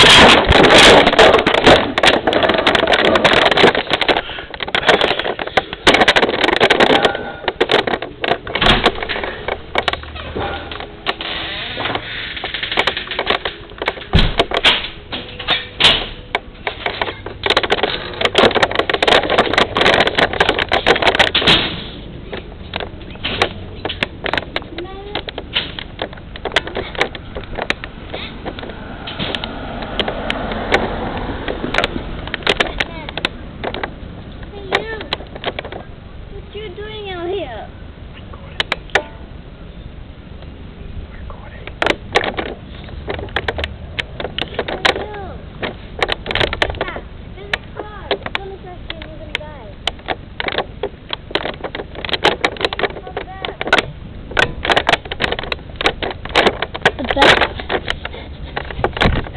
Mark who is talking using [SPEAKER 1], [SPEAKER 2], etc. [SPEAKER 1] Thank you.
[SPEAKER 2] Gracias.